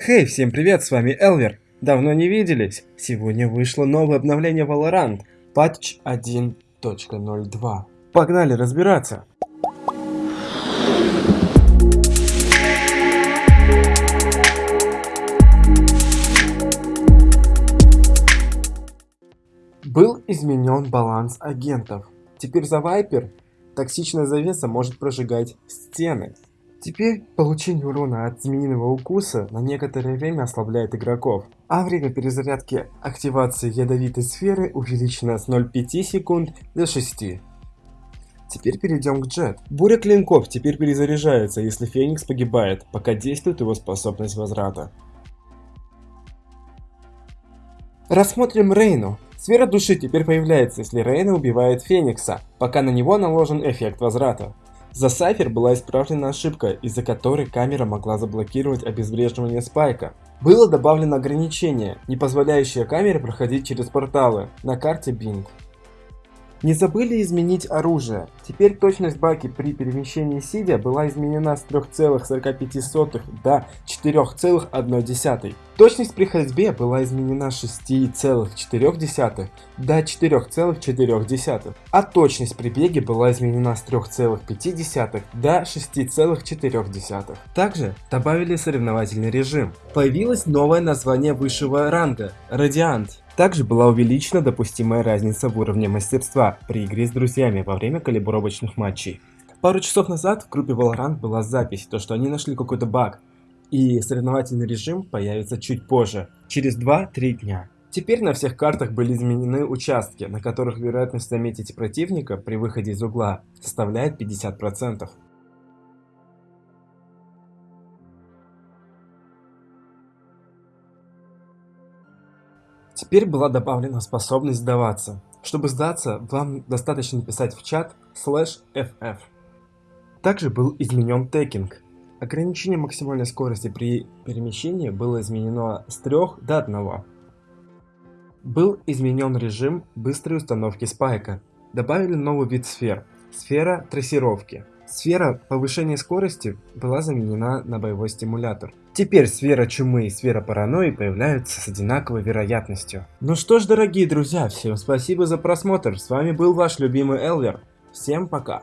Хей, всем привет, с вами Элвер. Давно не виделись. Сегодня вышло новое обновление Valorant, патч 1.02. Погнали разбираться. Был изменен баланс агентов. Теперь за Вайпер токсичная завеса может прожигать стены. Теперь получение урона от змеиного укуса на некоторое время ослабляет игроков, а время перезарядки активации ядовитой сферы увеличено с 0,5 секунд до 6. Теперь перейдем к Джет. Буря клинков теперь перезаряжается, если Феникс погибает, пока действует его способность возврата. Рассмотрим Рейну. Сфера души теперь появляется, если Рейна убивает Феникса, пока на него наложен эффект возврата. За Сайфер была исправлена ошибка, из-за которой камера могла заблокировать обезвреживание спайка. Было добавлено ограничение, не позволяющее камере проходить через порталы на карте Bing. Не забыли изменить оружие. Теперь точность баки при перемещении сидя была изменена с 3,45 до 4,1. Точность при ходьбе была изменена с 6,4 до 4,4. А точность при беге была изменена с 3,5 до 6,4. Также добавили соревновательный режим. Появилось новое название высшего ранга – Радиант. Также была увеличена допустимая разница в уровне мастерства при игре с друзьями во время калибровочных матчей. Пару часов назад в группе Valorant была запись, то что они нашли какой-то баг, и соревновательный режим появится чуть позже, через 2-3 дня. Теперь на всех картах были изменены участки, на которых вероятность заметить противника при выходе из угла составляет 50%. Теперь была добавлена способность сдаваться. Чтобы сдаться, вам достаточно написать в чат slash ff. Также был изменен текинг. Ограничение максимальной скорости при перемещении было изменено с 3 до 1. Был изменен режим быстрой установки спайка. Добавили новый вид сфер – сфера трассировки. Сфера повышения скорости была заменена на боевой стимулятор. Теперь сфера чумы и сфера паранойи появляются с одинаковой вероятностью. Ну что ж, дорогие друзья, всем спасибо за просмотр. С вами был ваш любимый Элвер. Всем пока.